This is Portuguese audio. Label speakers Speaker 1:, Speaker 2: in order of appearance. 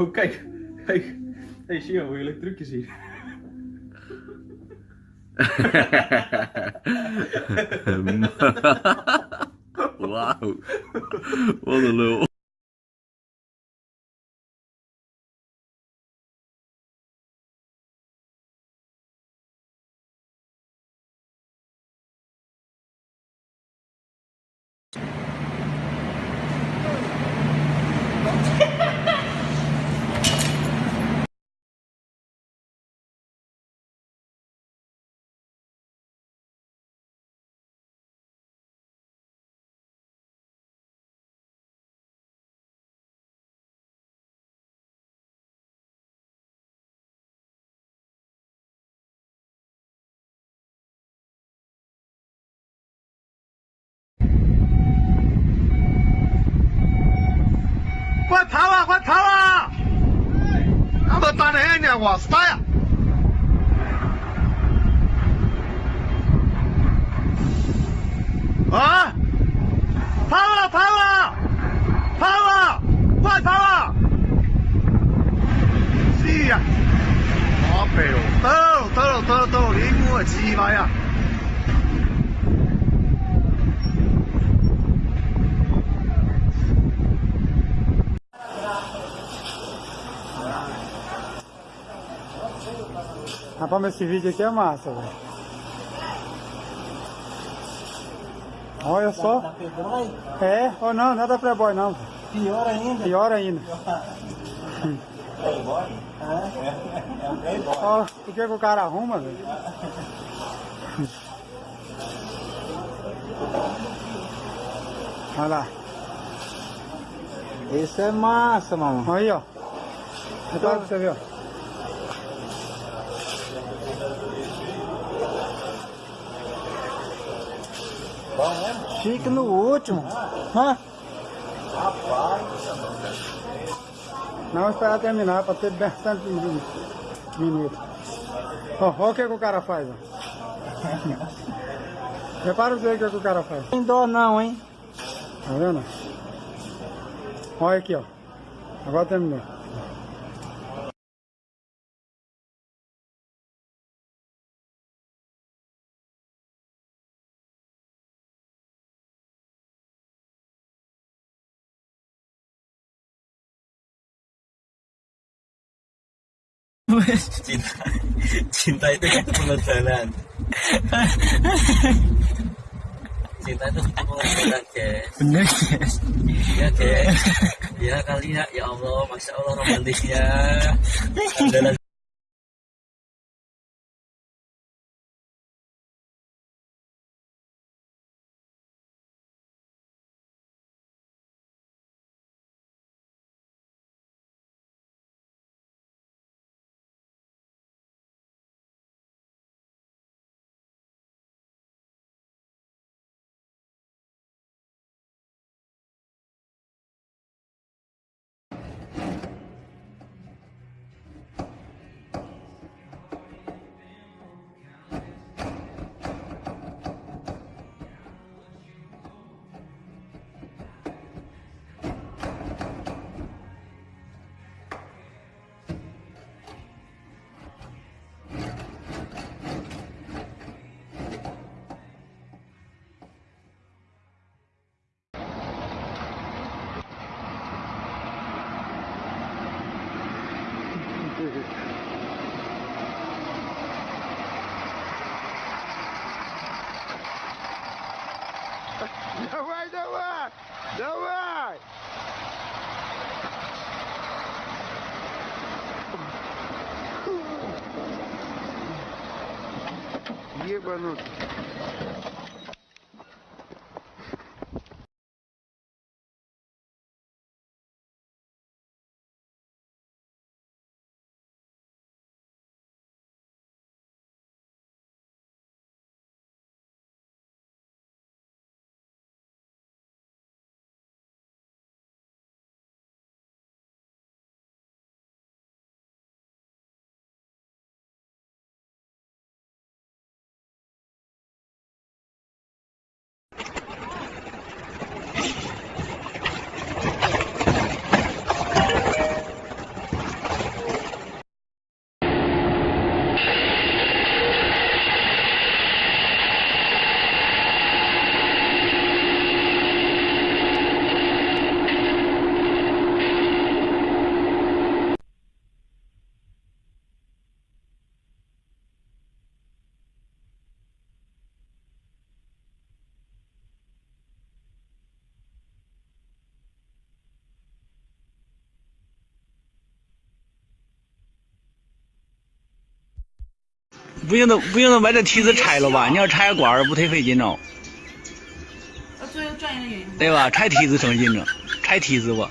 Speaker 1: Oh, kijk. Kijk. Hey, Sio, wil je leuk trucje zien?
Speaker 2: Wauw. Wat een lul.
Speaker 3: 我死呀！啊！跑啊跑啊跑啊！快跑啊 А? Пава, пава! Пава!
Speaker 4: Rapaz, mas esse vídeo aqui é massa, velho. Olha só. É, ou não, não é da Playboy não.
Speaker 5: Pior ainda.
Speaker 4: Pior ainda.
Speaker 5: Playboy? É, é um playboy.
Speaker 4: Ó, o que, que o cara arruma, velho? Olha lá.
Speaker 5: Esse é massa, mamãe.
Speaker 4: Olha aí, ó. Repara pra você ver, ó.
Speaker 5: Fica no último. Hã?
Speaker 4: Não, esperar terminar pra ter bastante minutos. Ó, olha o que, que o cara faz, ó. Repara o que, que o cara faz.
Speaker 5: Tem dó não, hein?
Speaker 4: Tá vendo? Olha aqui, ó. Agora terminou.
Speaker 2: Cinta, cinta itu satu pengejalan. Cinta itu satu pengejalan, guys.
Speaker 5: Bener, guys.
Speaker 2: Iya, guys. Ya kali ya, ya Allah, masya Allah romantisnya. Давай!
Speaker 4: Ебануть.
Speaker 6: 不用的不用的把这梯子拆了吧？你要拆管儿不忒费劲哦，
Speaker 7: 呃，最后转移的原因。
Speaker 6: 对吧？拆梯子省劲了，拆梯子吧。